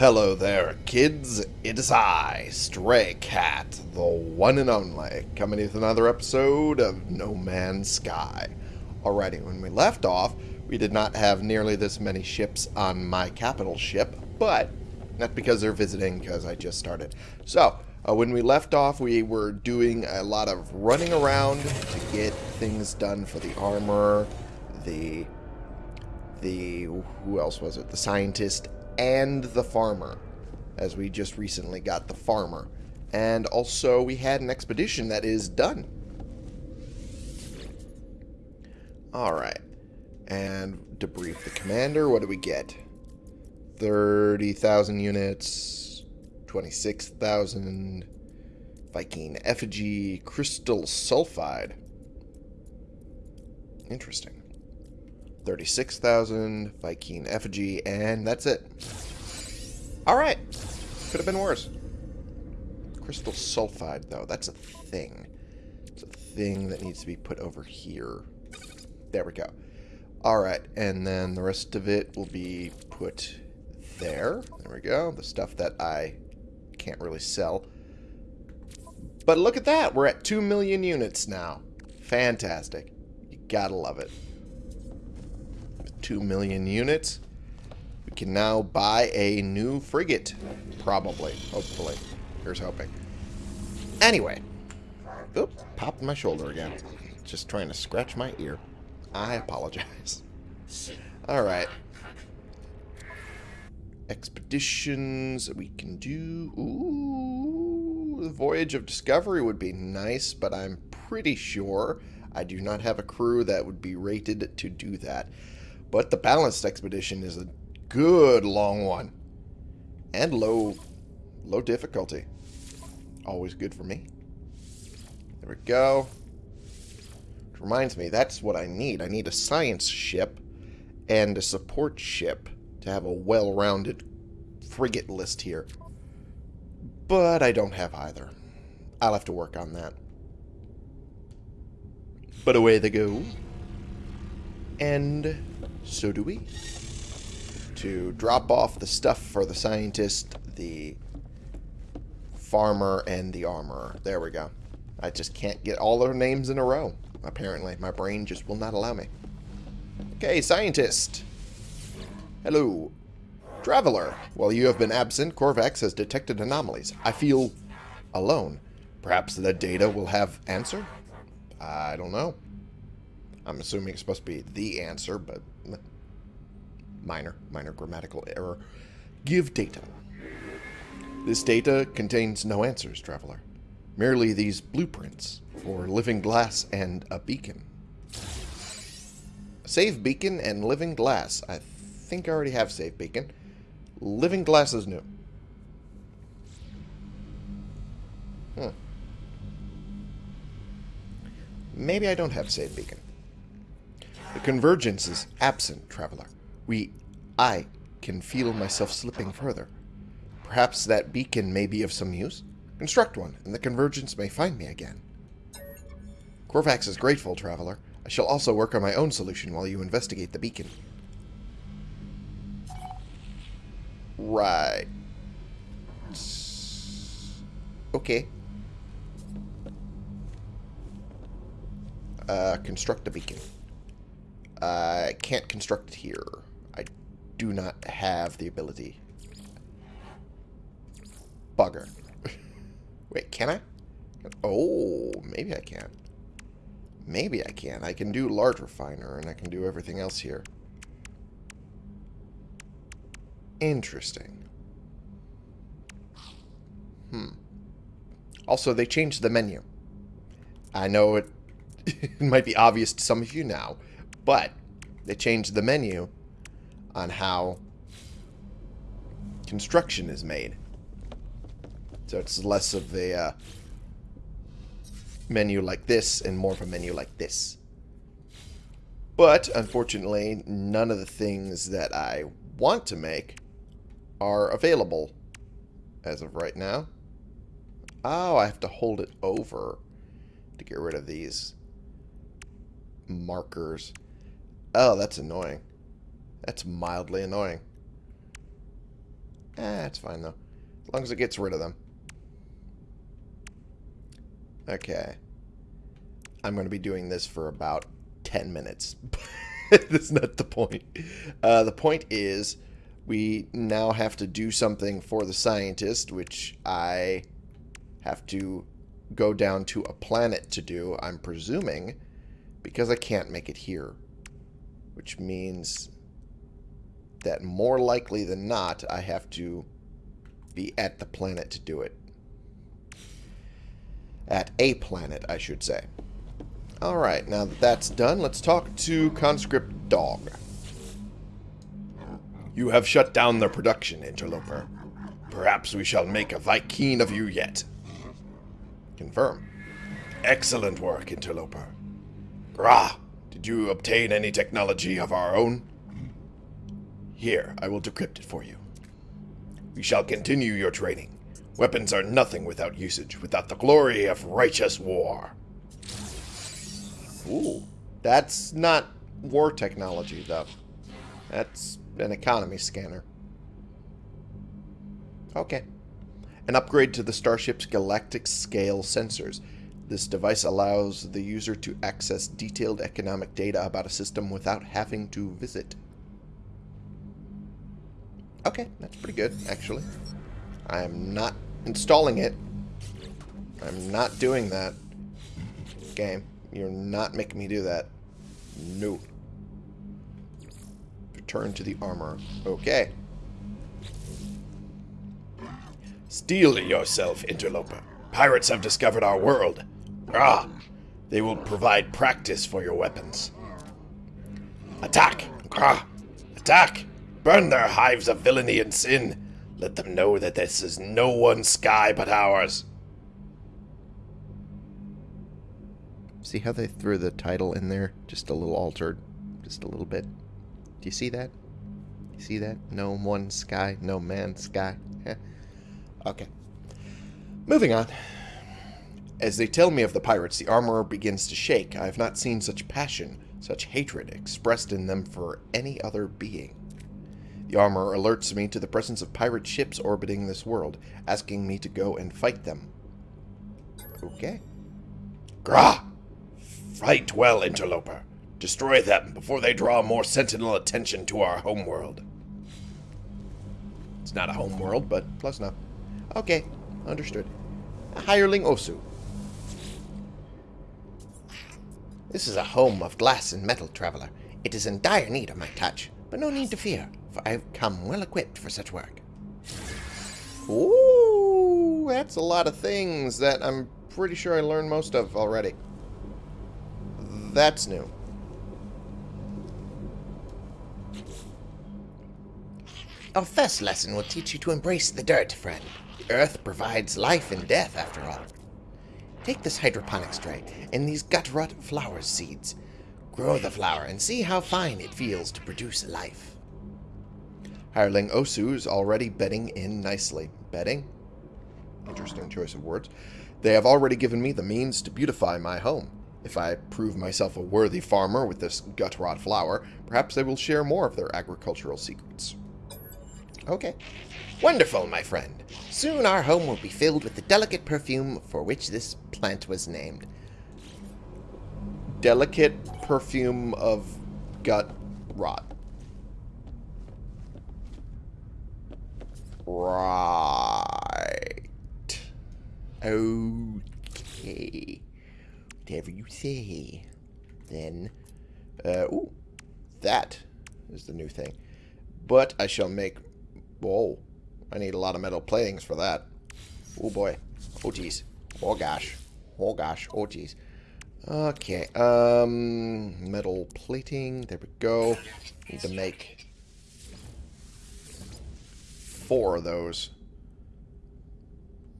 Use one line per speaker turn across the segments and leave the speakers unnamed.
Hello there, kids. It is I, Stray Cat, the one and only, coming with another episode of No Man's Sky. Alrighty, when we left off, we did not have nearly this many ships on my capital ship, but not because they're visiting, because I just started. So, uh, when we left off, we were doing a lot of running around to get things done for the armor, the the who else was it? The scientist and the farmer, as we just recently got the farmer. And also, we had an expedition that is done. Alright. And debrief the commander. What do we get? 30,000 units, 26,000 Vy'keen effigy, crystal sulfide. Interesting. 36,000, Vy'keen Effigy, and that's it. Alright. Could have been worse. Crystal Sulfide, though, that's a thing. It's a thing that needs to be put over here. There we go. Alright, and then the rest of it will be put there. There we go. The stuff that I can't really sell. But look at that. We're at 2 million units now. Fantastic. You gotta love it. 2 million units. We can now buy a new frigate. Probably. Hopefully. Here's hoping. Anyway. Oop, popped my shoulder again. Just trying to scratch my ear. I apologize. Alright. Expeditions we can do. Ooh, the Voyage of Discovery would be nice, but I'm pretty sure I do not have a crew that would be rated to do that. But the balanced expedition is a good long one. And low low difficulty. Always good for me. There we go. Which reminds me, that's what I need. I need a science ship and a support ship to have a well-rounded frigate list here. But I don't have either. I'll have to work on that. But away they go. And so do we. To drop off the stuff for the scientist, the farmer, and the armorer. There we go. I just can't get all their names in a row, apparently. My brain just will not allow me. Okay, scientist. Hello. Traveler. While you have been absent, Korvax has detected anomalies. I feel alone. Perhaps the data will have answer? I don't know. I'm assuming it's supposed to be the answer, but minor, minor grammatical error. Give data. This data contains no answers, traveler. Merely these blueprints for living glass and a beacon. Save beacon and living glass. I think I already have save beacon. Living glass is new. Hmm. Maybe I don't have save beacon. The convergence is absent, traveler. We... I can feel myself slipping further. Perhaps that beacon may be of some use? Construct one, and the convergence may find me again. Korvax is grateful, traveler. I shall also work on my own solution while you investigate the beacon. Right. Okay. Uh, construct a beacon. I can't construct it here. Do not have the ability. Bugger. Wait, can I? Oh, maybe I can. Maybe I can. I can do large refiner and I can do everything else here. Interesting. Hmm. Also, they changed the menu. I know it, it might be obvious to some of you now, but they changed the menu on how construction is made. So it's less of a uh, menu like this and more of a menu like this. But, unfortunately, none of the things that I want to make are available as of right now. Oh, I have to hold it over to get rid of these markers. Oh, that's annoying. That's mildly annoying. Eh, it's fine, though. As long as it gets rid of them. Okay. I'm going to be doing this for about 10 minutes. That's not the point. Uh, the point is, we now have to do something for the scientist, which I have to go down to a planet to do, I'm presuming, because I can't make it here. Which means that more likely than not, I have to be at the planet to do it. At a planet, I should say. Alright, now that that's done, let's talk to Conscript Dog. You have shut down the production, Interloper. Perhaps we shall make a Vy'keen of you yet. Confirm. Excellent work, Interloper. Grah, did you obtain any technology of our own? Here, I will decrypt it for you. We shall continue your training. Weapons are nothing without usage, without the glory of righteous war. Ooh, that's not war technology, though. That's an economy scanner. Okay. An upgrade to the starship's galactic scale sensors. This device allows the user to access detailed economic data about a system without having to visit. Okay, that's pretty good, actually. I am not installing it. I'm not doing that. Game, you're not making me do that. No. Return to the armor. Okay. Steel yourself, interloper. Pirates have discovered our world. Ah, they will provide practice for your weapons. Attack! Ah, attack! Burn their hives of villainy and sin. Let them know that this is no one's sky but ours. See how they threw the title in there? Just a little altered. Just a little bit. Do you see that? You see that? No one sky, no man sky. okay. Moving on. As they tell me of the pirates, the armorer begins to shake. I have not seen such passion, such hatred expressed in them for any other being. The armor alerts me to the presence of pirate ships orbiting this world, asking me to go and fight them. Okay. Grah! Fight well, interloper. Destroy them before they draw more sentinel attention to our homeworld. It's not a homeworld, but close enough. Okay, understood. A Hireling Osu. This is a home of glass and metal, traveler. It is in dire need of my touch, but no need to fear I've come well equipped for such work. Ooh, that's a lot of things that I'm pretty sure I learned most of already. That's new. Our first lesson will teach you to embrace the dirt, friend. The earth provides life and death, after all. Take this hydroponics tray and these gut rot flower seeds. Grow the flower and see how fine it feels to produce life. Hireling Osu is already bedding in nicely. Bedding? Interesting choice of words. They have already given me the means to beautify my home. If I prove myself a worthy farmer with this gut rot flower, perhaps they will share more of their agricultural secrets. Okay. Wonderful, my friend. Soon our home will be filled with the delicate perfume for which this plant was named. Delicate perfume of gut rot. Right. Okay. Whatever you say. Then, uh, ooh, that is the new thing. But I shall make, whoa, I need a lot of metal platings for that. Oh boy. Oh geez. Oh gosh. Oh gosh. Oh geez. Okay. Um, metal plating. There we go. Need to make four of those.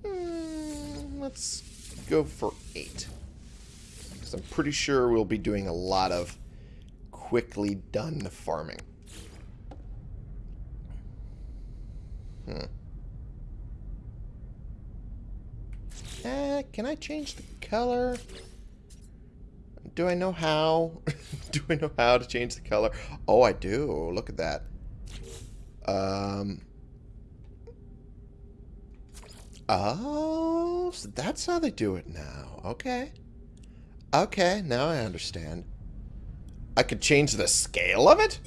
Mm, let's go for eight. Because I'm pretty sure we'll be doing a lot of quickly done farming. Hmm. Uh, can I change the color? Do I know how? do I know how to change the color? Oh, I do. Look at that. Um, Oh, so that's how they do it now. Okay. Okay, now I understand. I could change the scale of it?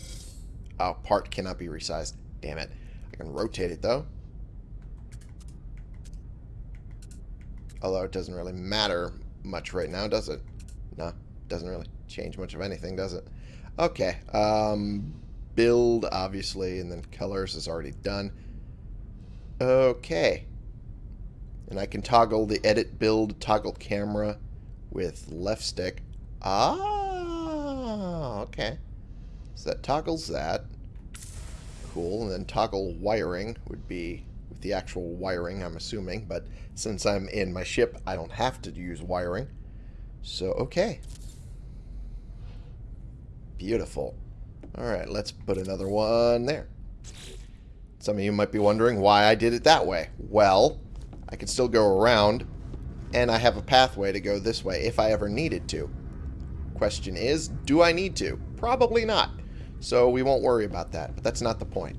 Oh, part cannot be resized. Damn it. I can rotate it, though. Although it doesn't really matter much right now, does it? No, doesn't really change much of anything, does it? Okay. Um, build, obviously, and then colors is already done. Okay. And I can toggle the edit build toggle camera with left stick. Ah, okay. So that toggles that. Cool. And then toggle wiring would be with the actual wiring, I'm assuming. But since I'm in my ship, I don't have to use wiring. So, okay. Beautiful. Alright, let's put another one there. Some of you might be wondering why I did it that way. Well, I can still go around, and I have a pathway to go this way if I ever needed to. Question is, do I need to? Probably not. So we won't worry about that, but that's not the point.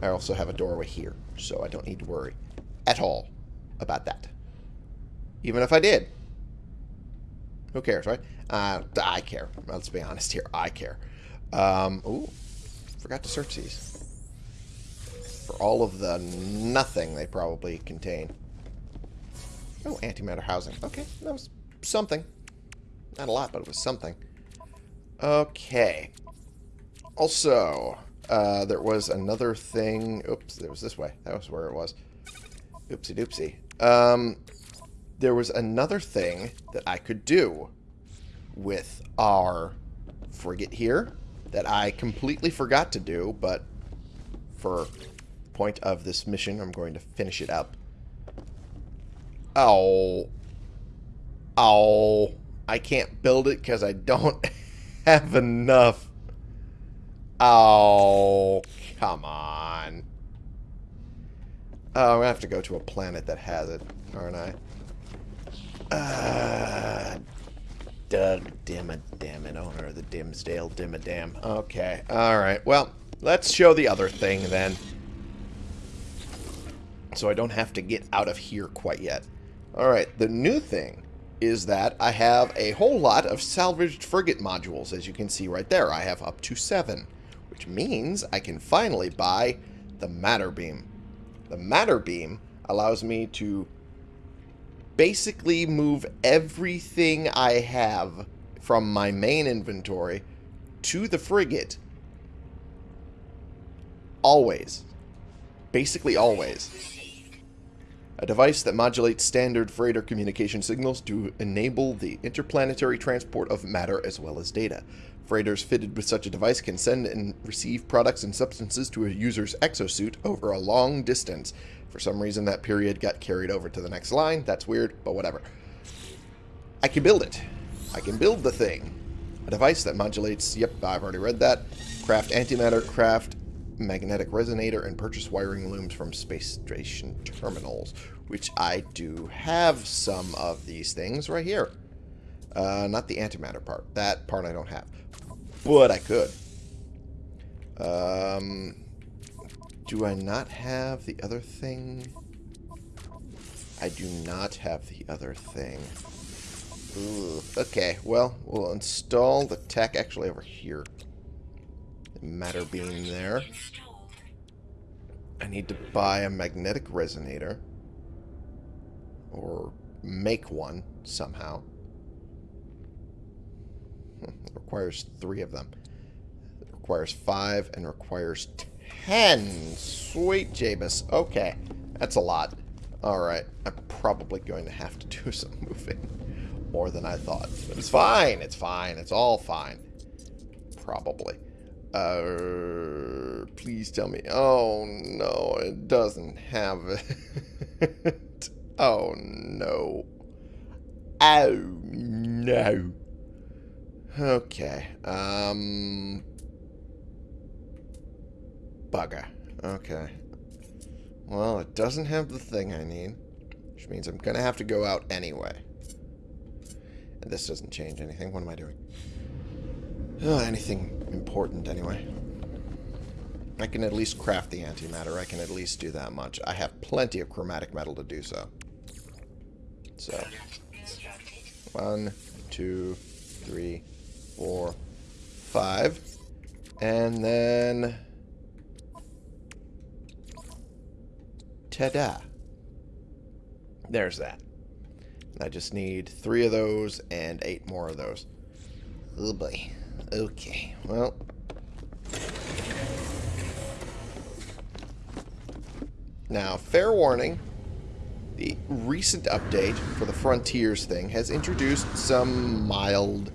I also have a doorway here, so I don't need to worry at all about that. Even if I did. Who cares, right? Uh, I care. Let's be honest here. I care. Um, ooh, forgot to search these. For all of the nothing they probably contain. Oh, antimatter housing. Okay, that was something. Not a lot, but it was something. Okay. Also, uh, there was another thing. Oops, there was this way. That was where it was. Oopsie doopsie. Um, there was another thing that I could do with our frigate here that I completely forgot to do, but for point of this mission, I'm going to finish it up. Oh. Oh. I can't build it because I don't have enough. Oh, come on. Oh, I'm going to have to go to a planet that has it, aren't I? Uh, Doug Dimmadome, owner of the Dimmsdale Dimmadome. Okay, alright. Well, let's show the other thing then. So I don't have to get out of here quite yet. Alright, the new thing is that I have a whole lot of salvaged frigate modules, as you can see right there. I have up to seven, which means I can finally buy the Matter Beam. The Matter Beam allows me to basically move everything I have from my main inventory to the frigate. Always. Basically always. A device that modulates standard freighter communication signals to enable the interplanetary transport of matter as well as data. Freighters fitted with such a device can send and receive products and substances to a user's exosuit over a long distance. For some reason, that period got carried over to the next line. That's weird, but whatever. I can build it. I can build the thing. A device that modulates... Yep, I've already read that. Craft antimatter, craft magnetic resonator, and purchase wiring looms from space station terminals, which I do have some of these things right here. Uh, not the antimatter part. That part I don't have. But I could. Um, do I not have the other thing? I do not have the other thing. Ooh, okay, well, we'll install the tech actually over here. Matter beam there. I need to buy a magnetic resonator. Or make one somehow. Hmm, it requires three of them. It requires five and requires ten. Sweet Jabus. Okay, that's a lot. Alright, I'm probably going to have to do some moving. More than I thought. But it's fine, it's fine, it's all fine. Probably. Uh, please tell me. Oh, no, it doesn't have it. oh, no. Oh, no. Okay. Um. Bugger. Okay. Well, it doesn't have the thing I need. Which means I'm going to have to go out anyway. And this doesn't change anything. What am I doing? Oh, anything important, anyway. I can at least craft the antimatter. I can at least do that much. I have plenty of chromatic metal to do so. So, one, two, three, four, five. And then... Ta-da. There's that. I just need three of those and eight more of those. Oh boy. Okay. Well. Now, fair warning. The recent update for the Frontiers thing has introduced some mild,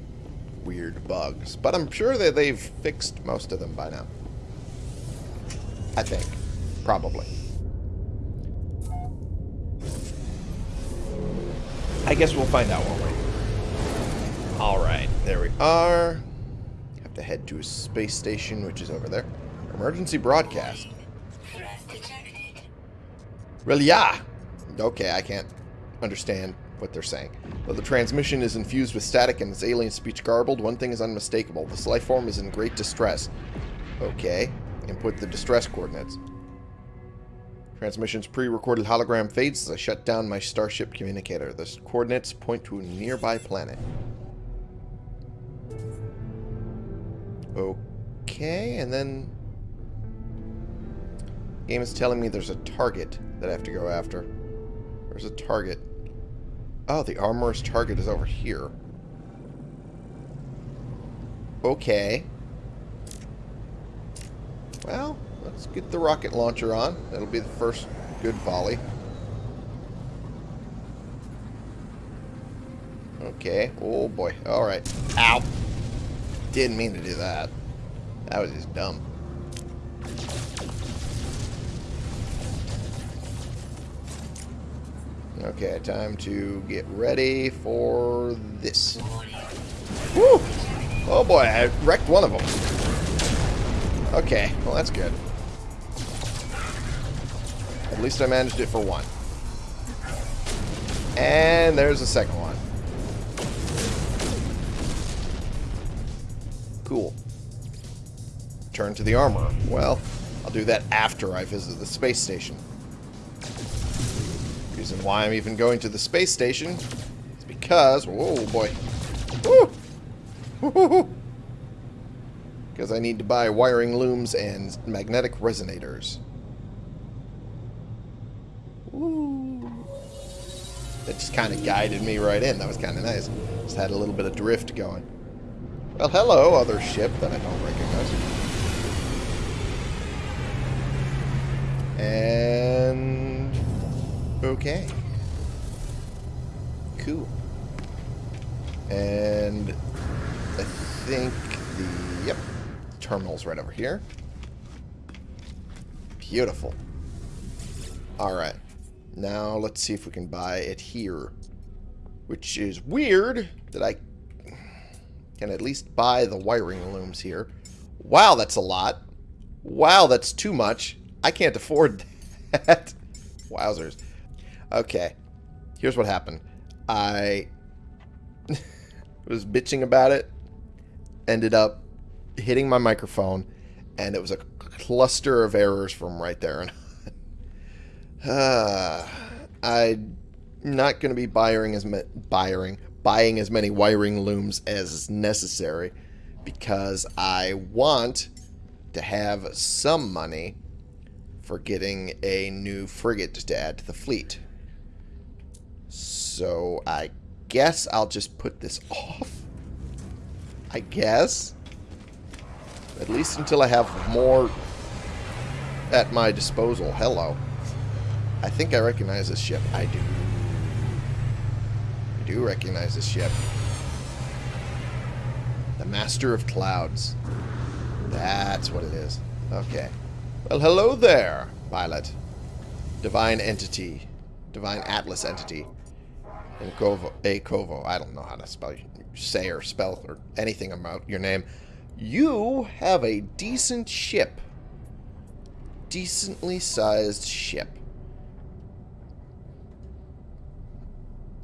weird bugs. But I'm sure that they've fixed most of them by now. I think. Probably. I guess we'll find out, won't we? Alright, there we are. To head to a space station, which is over there. Emergency broadcast. Yeah. Okay, I can't understand what they're saying. Though the transmission is infused with static and its alien speech garbled, one thing is unmistakable. This life form is in great distress. Okay. Input the distress coordinates. Transmission's pre-recorded hologram fades as I shut down my starship communicator. The coordinates point to a nearby planet. Okay, and then... game is telling me there's a target that I have to go after. There's a target. Oh, the armorer's target is over here. Okay. Well, let's get the rocket launcher on. That'll be the first good volley. Okay. Oh, boy. Alright. Ow. Didn't mean to do that. That was just dumb. Okay, time to get ready for this. Woo! Oh boy, I wrecked one of them. Okay, well that's good. At least I managed it for one. And there's the second one. Cool. Turn to the armor. Well, I'll do that after I visit the space station. Reason why I'm even going to the space station is because... Whoa, boy. Because I need to buy wiring looms and magnetic resonators. Woo! Just kind of guided me right in. That was kind of nice. Just had a little bit of drift going. Well, hello, other ship that I don't recognize. And... Okay. Cool. And I think the... Yep. Terminal's right over here. Beautiful. Alright. Now, let's see if we can buy it here. Which is weird that I can at least buy the wiring looms here. Wow, that's a lot. Wow, that's too much. I can't afford that. Wowzers. Okay. Here's what happened. I was bitching about it. Ended up hitting my microphone. And it was a cluster of errors from right there. And uh, I'm not going to be buying as, buying, buying as many wiring looms as necessary. Because I want to have some money for getting a new frigate to add to the fleet. So I guess I'll just put this off. I guess. At least until I have more at my disposal. Hello. I think I recognize this ship. I do. Do recognize this ship. The Master of Clouds. That's what it is. Okay. Well, hello there, pilot. Divine Entity. Divine Atlas Entity. In Kovo, A Kovo. I don't know how to spell, say or spell or anything about your name. You have a decent ship. Decently sized ship.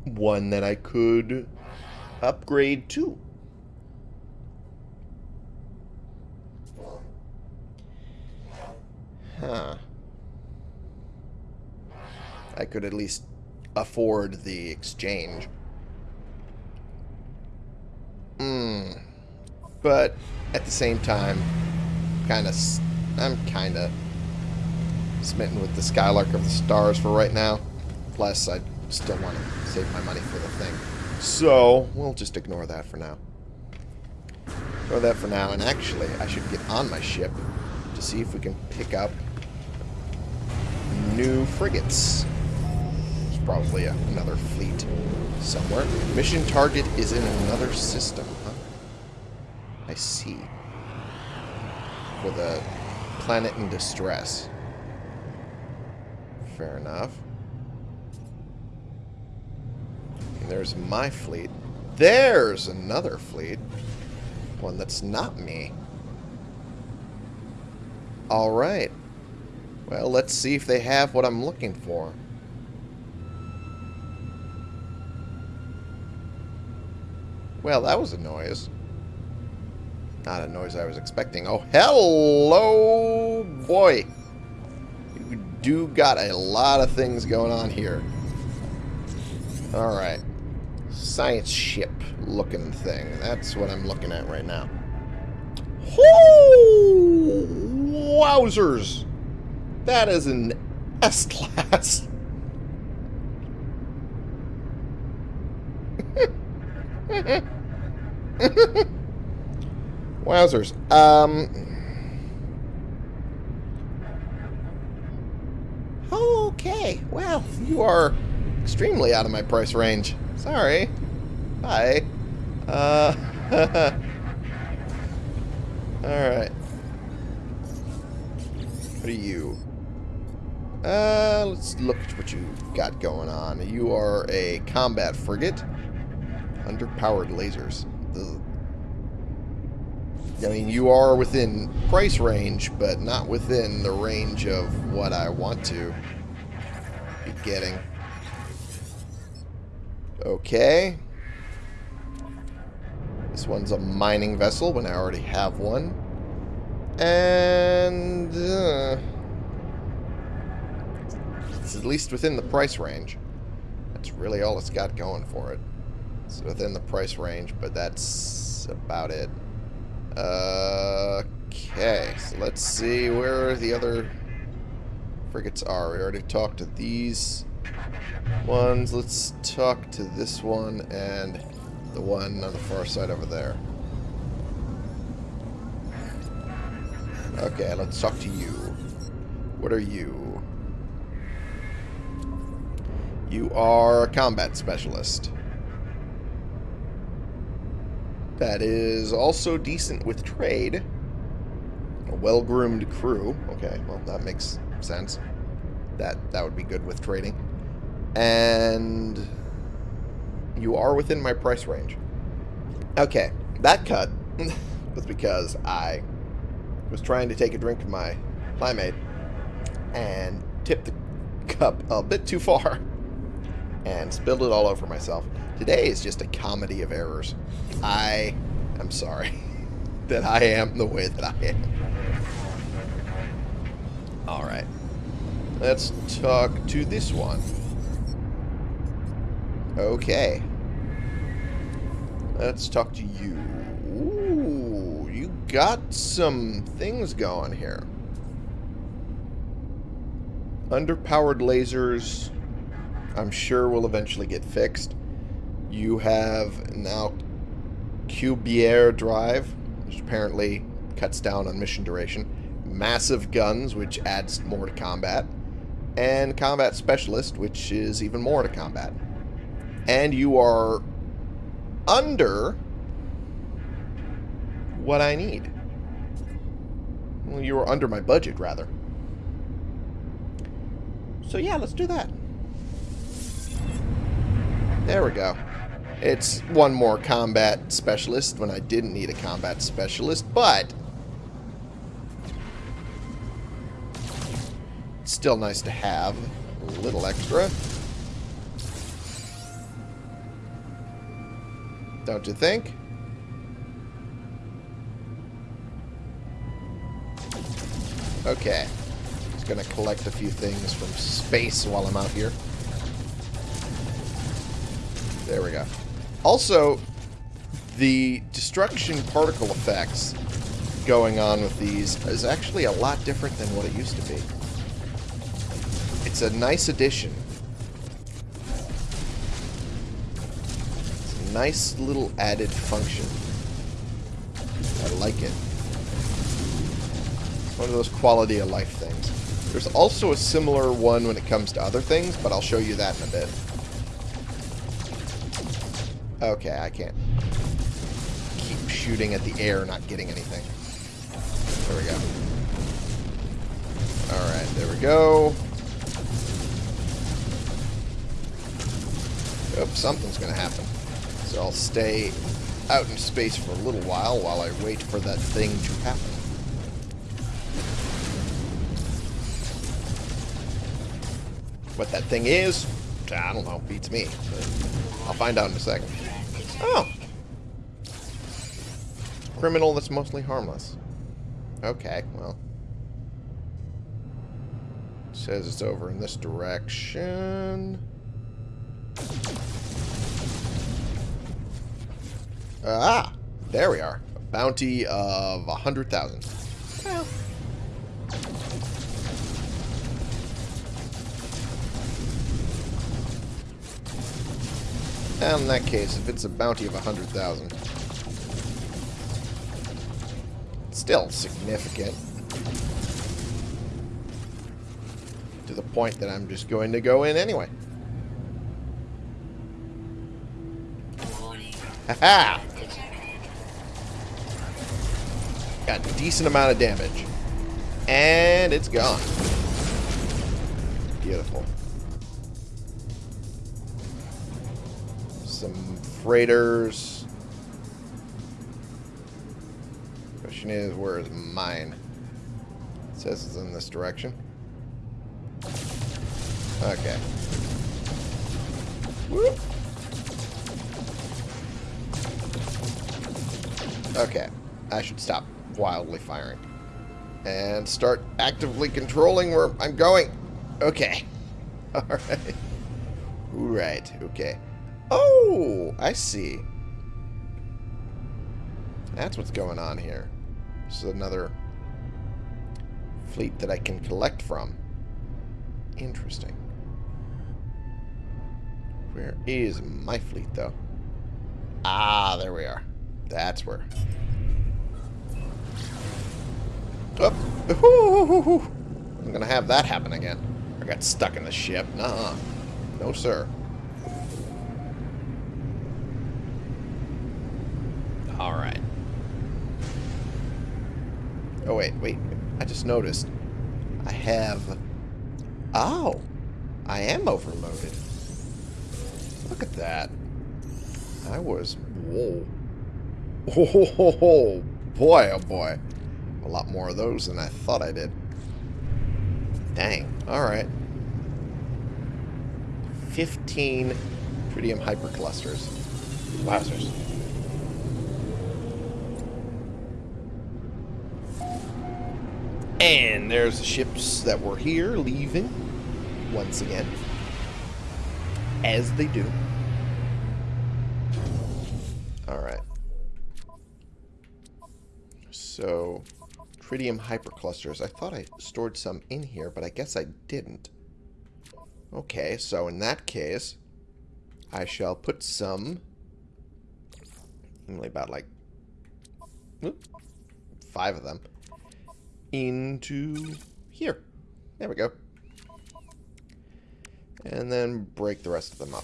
One that I could upgrade to. Huh. I could at least afford the exchange. Hmm. But at the same time, kind of, I'm kind of smitten with the Skylark of the Stars for right now. Plus, I still want to save my money for the thing. So, we'll just ignore that for now. Ignore that for now. And actually, I should get on my ship to see if we can pick up new frigates. There's probably a, another fleet somewhere. Mission target is in another system, huh? I see. For the planet in distress. Fair enough. And there's my fleet. There's another fleet. One that's not me. Alright. Well, let's see if they have what I'm looking for. Well, that was a noise. Not a noise I was expecting. Oh, hello, boy. You do got a lot of things going on here. Alright. Science ship looking thing. That's what I'm looking at right now. Whoa! Wowzers! That is an S-Class. Wowzers. Um... Okay. Well, you are extremely out of my price range. Sorry. Bye. Uh... Alright. What are you? Uh, let's look at what you've got going on. You are a combat frigate. Underpowered lasers. Ugh. I mean, you are within price range, but not within the range of what I want to be getting. Okay. This one's a mining vessel when I already have one. And... Uh, it's at least within the price range. That's really all it's got going for it. It's within the price range, but that's about it. Uh, okay, so let's see where the other frigates are. We already talked to these ones. Let's talk to this one and the one on the far side over there. Okay, let's talk to you. What are you? You are a combat specialist. That is also decent with trade. A well-groomed crew. Okay, well, that makes sense. That that would be good with trading. And you are within my price range. Okay, that cut was because I was trying to take a drink of my Plimate and tipped the cup a bit too far and spilled it all over myself. Today is just a comedy of errors. I am sorry that I am the way that I am. Alright. Let's talk to this one. Okay. Let's talk to you. Ooh, you got some things going here. Underpowered lasers, I'm sure will eventually get fixed. You have now Cubier Drive, which apparently cuts down on mission duration. Massive Guns, which adds more to combat. And Combat Specialist, which is even more to combat. And you are under what I need. Well, you are under my budget, rather. So yeah, let's do that. There we go. It's one more combat specialist when I didn't need a combat specialist, but... Still nice to have a little extra. Don't you think? Okay. Just gonna collect a few things from space while I'm out here. There we go. Also, the destruction particle effects going on with these is actually a lot different than what it used to be. It's a nice addition. Nice little added function. I like it. One of those quality of life things. There's also a similar one when it comes to other things, but I'll show you that in a bit. Okay, I can't keep shooting at the air, not getting anything. There we go. Alright, there we go. Oh, something's to happen. I'll stay out in space for a little while while I wait for that thing to happen. What that thing is, I don't know, beats me. I'll find out in a second. Oh! Criminal that's mostly harmless. Okay, well. says it's over in this direction. Ah! There we are. A bounty of a 100,000. Well. In that case, if it's a bounty of a 100,000, still significant. To the point that I'm just going to go in anyway. Haha! Got a decent amount of damage. And it's gone. Beautiful. Some freighters. Question is, where is mine? It says it's in this direction. Okay. Whoop. Okay. I should stop wildly firing. And start actively controlling where I'm going. Okay. Alright. Right. Okay. Oh! I see. That's what's going on here. This is another fleet that I can collect from. Interesting. Where is my fleet, though? Ah, there we are. That's where. Oh. I'm to have that happen again. I got stuck in the ship. Nuh-uh. No, sir. Alright. Oh, wait, wait. I just noticed. I have... Oh! I am overloaded. Look at that. I was... Whoa. Oh, boy, oh boy. A lot more of those than I thought I did. Dang. Alright. 15 tritium hyperclusters. Wowzers. And there's the ships that were here leaving once again. As they do. Alright. So, tritium hyperclusters. I thought I stored some in here, but I guess I didn't. Okay, so in that case, I shall put some, only about like whoop, five of them, into here. There we go. And then break the rest of them up.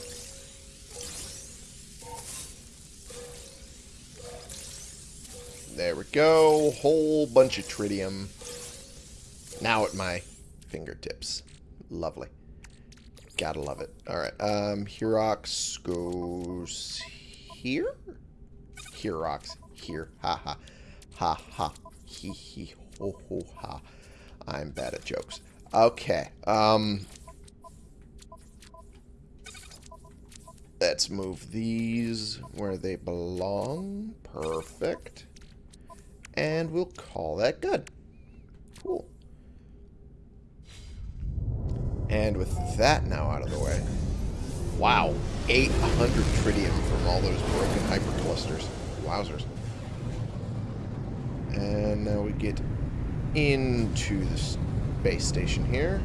There we go. Whole bunch of tritium. Now at my fingertips. Lovely. Gotta love it. Alright, um, Hurox goes here? Hurox, here. Ha ha. Ha ha. He he ho ho ha. I'm bad at jokes. Okay, um... Let's move these where they belong. Perfect. And we'll call that good. Cool. And with that now out of the way, wow, 800 tritium from all those broken hyperclusters. Wowzers. And now we get into the space station here.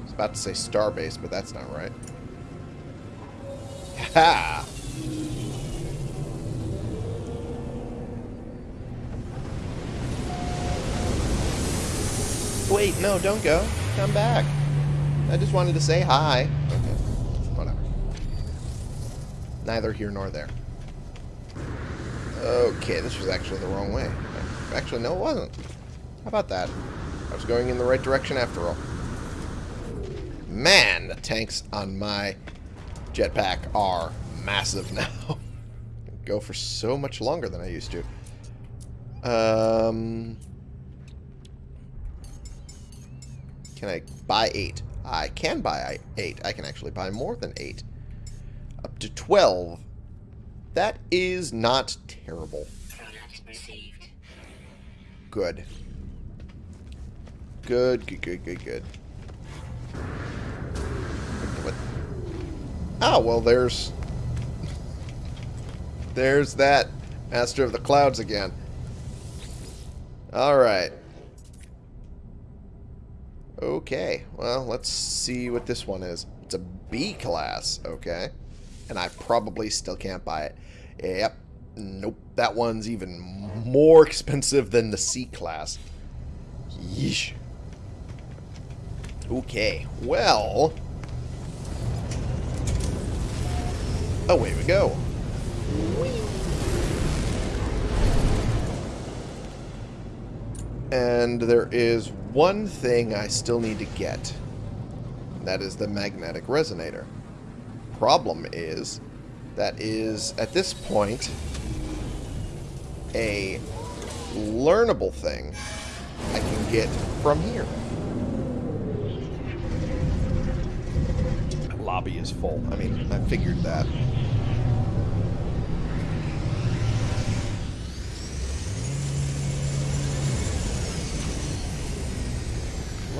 I was about to say starbase, but that's not right. Ha! Wait, no, don't go. Come back. I just wanted to say hi. Okay, whatever. Neither here nor there. Okay, this was actually the wrong way. Actually, no, it wasn't. How about that? I was going in the right direction after all. Man, the tanks on my jetpack are massive now. Go for so much longer than I used to. Um, can I buy eight? I can buy eight. I can actually buy more than eight. Up to 12. That is not terrible. Good. Good, good, good, good, good. Oh, well, there's... There's that Master of the Clouds again. Alright. Okay, well, let's see what this one is. It's a B class, okay. And I probably still can't buy it. Yep. Nope. That one's even more expensive than the C class. Yeesh. Okay, well... Oh, Away we go. And there is one thing I still need to get. That is the magnetic resonator. Problem is, that is, at this point, a learnable thing I can get from here. Lobby is full. I mean, I figured that.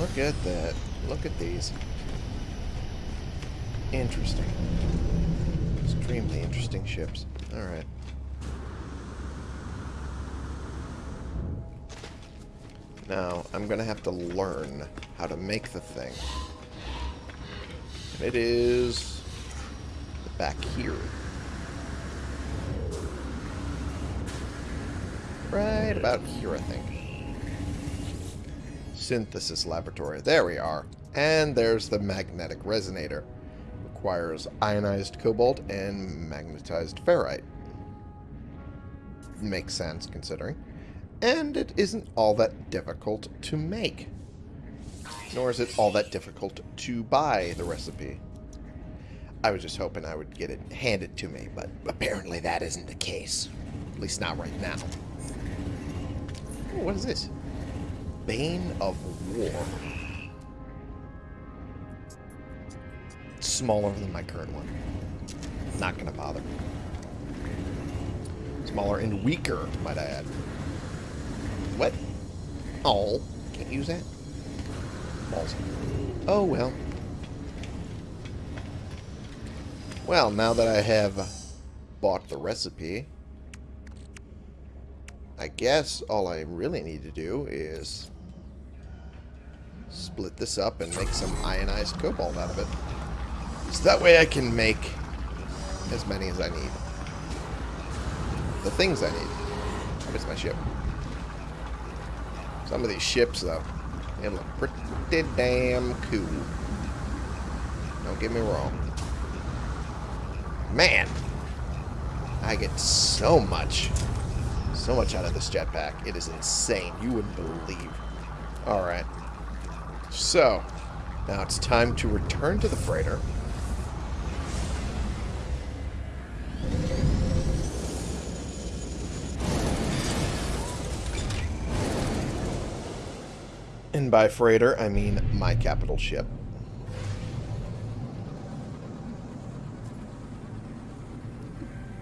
Look at that. Look at these. Interesting. Extremely interesting ships. Alright. Now, I'm going to have to learn how to make the thing. It is back here. Right about here, I think. Synthesis laboratory. There we are. And there's the magnetic resonator. Requires ionized cobalt and magnetized ferrite. Makes sense, considering. And it isn't all that difficult to make. Nor is it all that difficult to buy the recipe. I was just hoping I would get it handed to me, but apparently that isn't the case. At least not right now. Ooh, what is this? Bane of War. Smaller than my current one. Not gonna bother. Smaller and weaker, might I add. What? Oh, can't use that? Balls. Oh, well. Well, now that I have bought the recipe, I guess all I really need to do is split this up and make some ionized cobalt out of it. So that way I can make as many as I need. The things I need. I miss my ship. Some of these ships, though, they look pretty damn cool. Don't get me wrong. Man, I get so much, so much out of this jetpack. It is insane. You wouldn't believe. Alright. So, now it's time to return to the freighter. And by freighter, I mean my capital ship.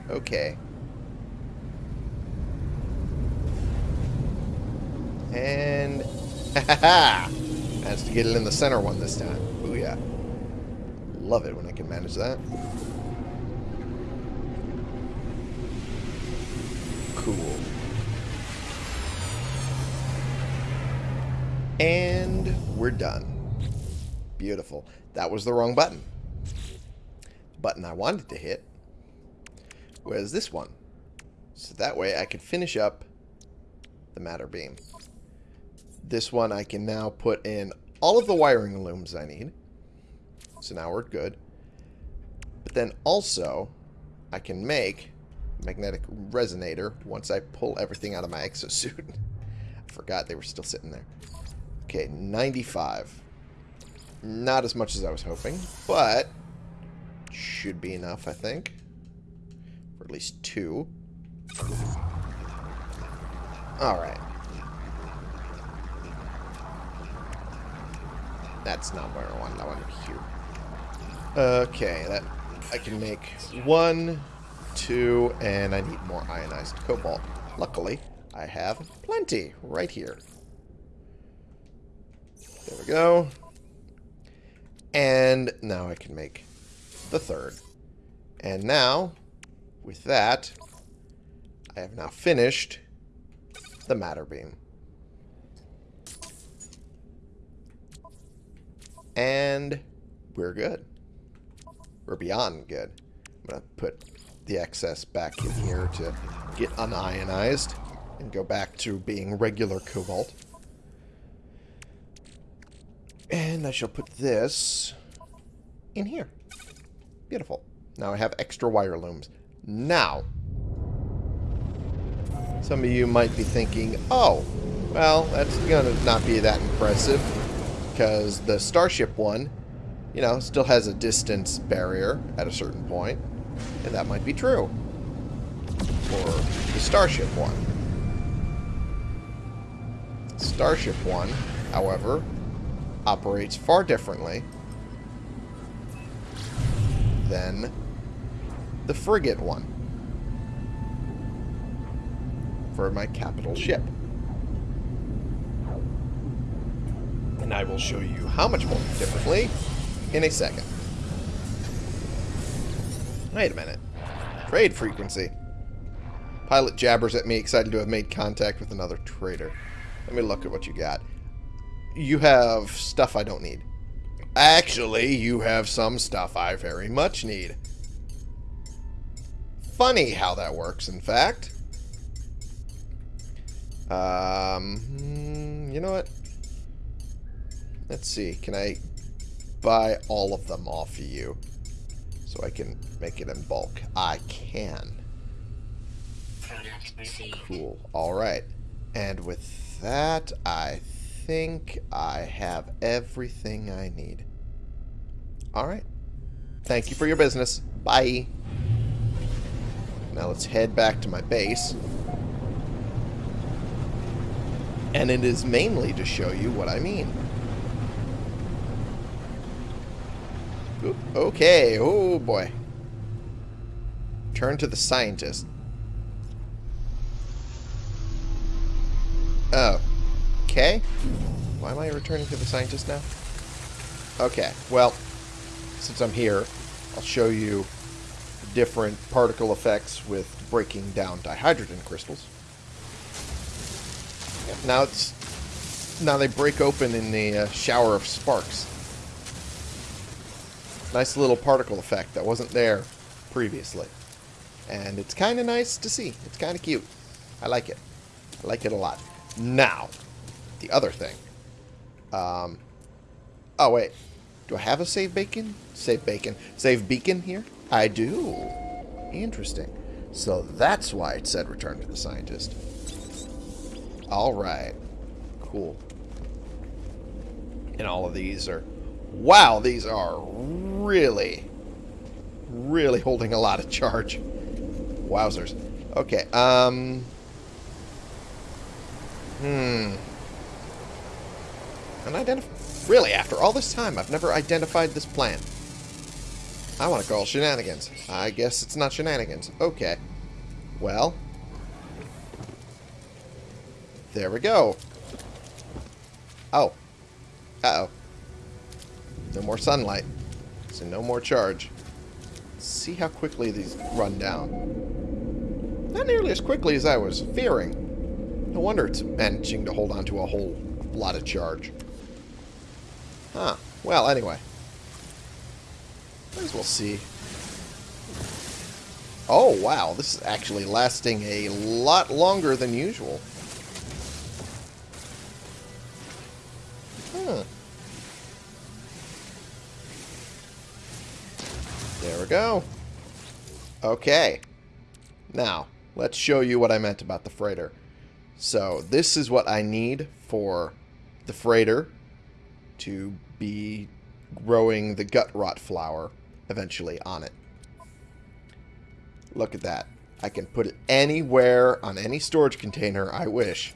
Okay. And... Ha ha! Managed to get it in the center one this time. Booyah. yeah. Love it when I can manage that. Cool. And we're done. Beautiful. That was the wrong button. Button I wanted to hit was this one. So that way I could finish up the matter beam. This one I can now put in all of the wiring looms I need. So now we're good. But then also, I can make magnetic resonator once I pull everything out of my exosuit. I forgot they were still sitting there. Okay, 95. Not as much as I was hoping, but should be enough, I think. For at least two. Alright. That's not where I want. I want here. Okay, that I can make one, two, and I need more ionized cobalt. Luckily, I have plenty right here. There we go. And now I can make the third. And now, with that, I have now finished the matter beam. And we're good. We're beyond good. I'm going to put the excess back in here to get unionized and go back to being regular cobalt. And I shall put this in here. Beautiful. Now I have extra wire looms. Now, some of you might be thinking, oh, well, that's going to not be that impressive because the Starship one, you know, still has a distance barrier at a certain point, and that might be true for the Starship one. Starship one, however, operates far differently than the frigate one for my capital ship. And I will show you how much more differently in a second. Wait a minute. Trade frequency. Pilot jabbers at me, excited to have made contact with another trader. Let me look at what you got you have stuff I don't need. Actually, you have some stuff I very much need. Funny how that works, in fact. Um, hmm, you know what? Let's see. Can I buy all of them off of you? So I can make it in bulk. I can. Cool. Alright. And with that, I think I have everything I need. Alright. Thank you for your business. Bye. Now let's head back to my base. And it is mainly to show you what I mean. Okay, oh boy. Turn to the scientist. Oh, Okay. Why am I returning to the scientist now? Okay, well, since I'm here, I'll show you different particle effects with breaking down dihydrogen crystals. Now it's now they break open in the uh, shower of sparks. Nice little particle effect that wasn't there previously. And it's kind of nice to see. It's kind of cute. I like it. I like it a lot. Now, the other thing. Um, oh, wait. Do I have a save bacon? Save bacon. Save beacon here? I do. Interesting. So that's why it said return to the scientist. Alright. Cool. And all of these are... Wow, these are really, really holding a lot of charge. Wowzers. Okay, um... Hmm. Unidentified. Really, after all this time, I've never identified this plant. I want to call shenanigans. I guess it's not shenanigans. Okay. Well. There we go. Oh. Uh-oh. No more sunlight. So no more charge. See how quickly these run down. Not nearly as quickly as I was fearing. No wonder it's managing to hold on to a whole lot of charge. Huh. Well, anyway. Might as well see. Oh, wow. This is actually lasting a lot longer than usual. We go. Okay. Now, let's show you what I meant about the freighter. So, this is what I need for the freighter to be growing the gut rot flower eventually on it. Look at that. I can put it anywhere on any storage container I wish.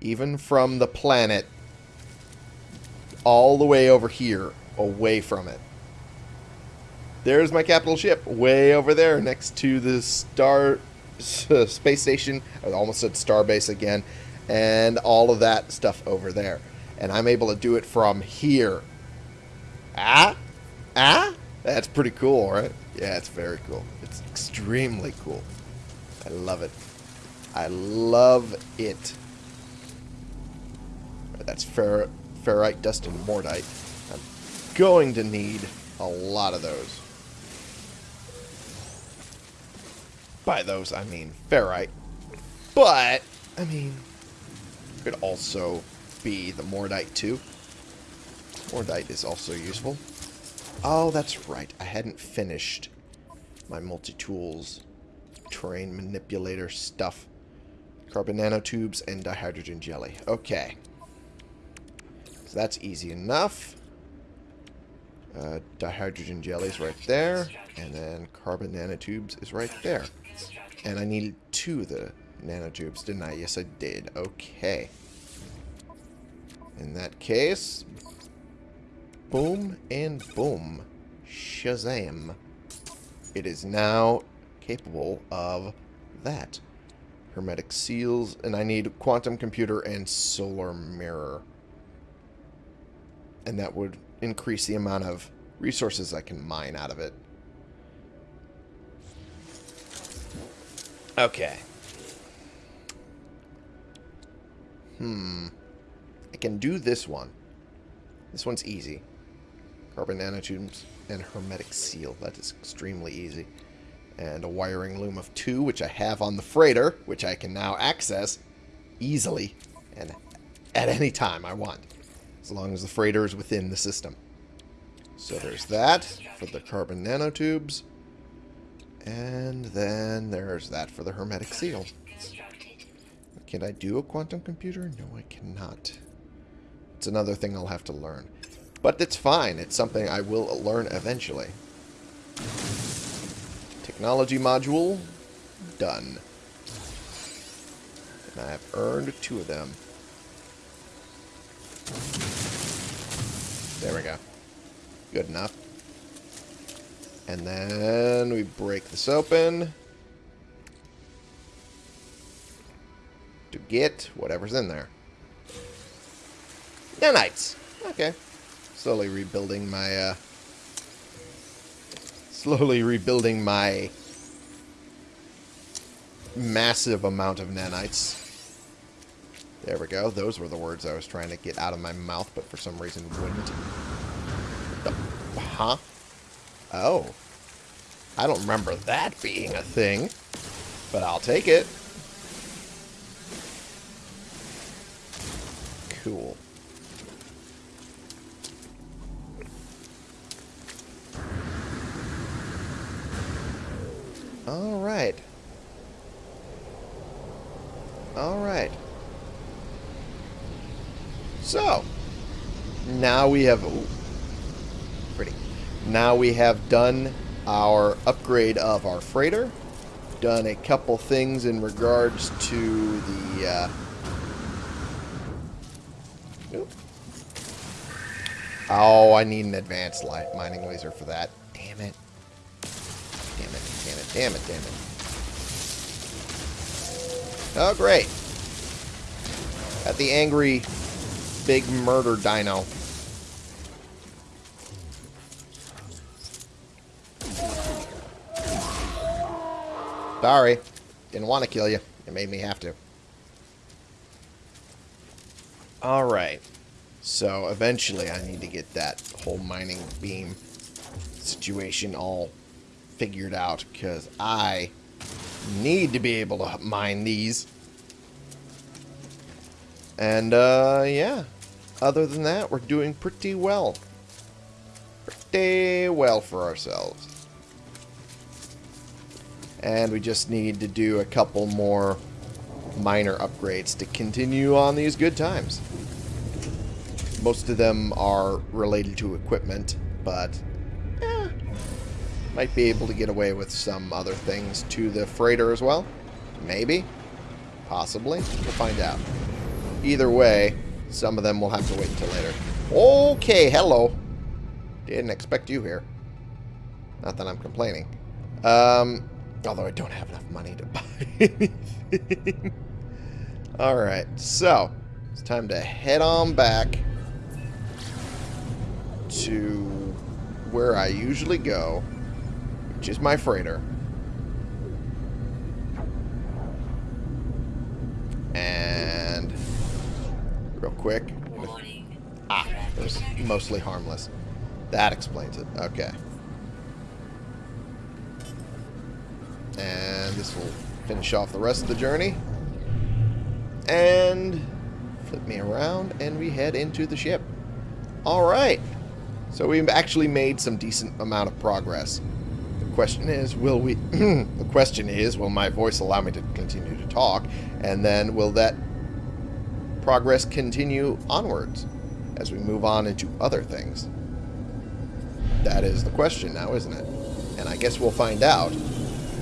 Even from the planet all the way over here, away from it. There's my capital ship, way over there next to the star space station. I almost said starbase again. And all of that stuff over there. And I'm able to do it from here. Ah? Ah? That's pretty cool, right? Yeah, it's very cool. It's extremely cool. I love it. I love it. That's fer ferrite, dust, and mordite. I'm going to need a lot of those. By those, I mean ferrite. But, I mean, could also be the Mordite too. Mordite is also useful. Oh, that's right. I hadn't finished my multi-tools terrain manipulator stuff. Carbon nanotubes and dihydrogen jelly. Okay. So that's easy enough. Uh, dihydrogen jelly is right there. And then carbon nanotubes is right there. And I needed two of the nanotubes, didn't I? Yes, I did. Okay. In that case, boom and boom. Shazam. It is now capable of that. Hermetic seals, and I need quantum computer and solar mirror. And that would increase the amount of resources I can mine out of it. Okay. Hmm. I can do this one. This one's easy. Carbon nanotubes and hermetic seal. That is extremely easy. And a wiring loom of two, which I have on the freighter, which I can now access easily and at any time I want. As long as the freighter is within the system. So there's that for the carbon nanotubes. And then there's that for the hermetic seal. Can I do a quantum computer? No, I cannot. It's another thing I'll have to learn. But it's fine. It's something I will learn eventually. Technology module. Done. And I have earned two of them. There we go. Good enough. And then we break this open. To get whatever's in there. Nanites! Okay. Slowly rebuilding my, uh... Slowly rebuilding my... Massive amount of nanites. There we go. Those were the words I was trying to get out of my mouth, but for some reason wouldn't. Huh? Oh. I don't remember that being a thing. But I'll take it. Cool. Alright. Alright. So, now we have... Ooh, pretty. Now we have done our upgrade of our freighter. Done a couple things in regards to the... Uh, Oh, I need an advanced light mining laser for that. Damn it. Damn it, damn it, damn it, damn it. Oh, great. Got the angry big murder dino. Sorry. Didn't want to kill you. It made me have to. Alright. So, eventually I need to get that whole mining beam situation all figured out, because I need to be able to mine these. And, uh, yeah. Other than that, we're doing pretty well. Pretty well for ourselves. And we just need to do a couple more minor upgrades to continue on these good times. Most of them are related to equipment, but eh, might be able to get away with some other things to the freighter as well. Maybe. Possibly. We'll find out. Either way, some of them will have to wait until later. Okay, hello. Didn't expect you here. Not that I'm complaining. Um, although I don't have enough money to buy anything. Alright, so it's time to head on back to where I usually go, which is my freighter. And real quick. Ah, it was mostly harmless. That explains it. Okay. And this will finish off the rest of the journey. And flip me around and we head into the ship. Alright. So we've actually made some decent amount of progress. The question is, will we... the question is, will my voice allow me to continue to talk? And then will that progress continue onwards as we move on into other things? That is the question now, isn't it? And I guess we'll find out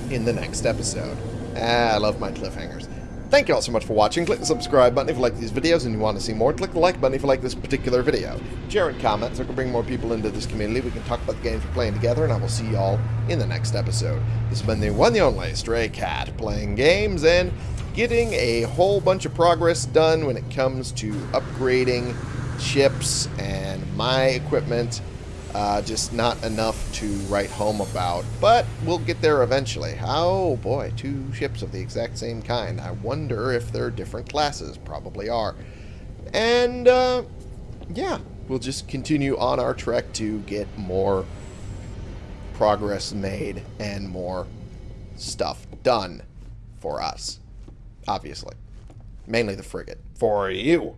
in the next episode. Ah, I love my cliffhangers. Thank you all so much for watching. Click the subscribe button if you like these videos and you want to see more. Click the like button if you like this particular video. Share and comment so we can bring more people into this community. We can talk about the games we're playing together, and I will see you all in the next episode. This has been the one the only Stray Cat, playing games and getting a whole bunch of progress done when it comes to upgrading ships and my equipment uh, just not enough to write home about, but we'll get there eventually. Oh boy, two ships of the exact same kind. I wonder if they're different classes. Probably are. And, uh, yeah, we'll just continue on our trek to get more progress made and more stuff done for us. Obviously. Mainly the frigate. For you.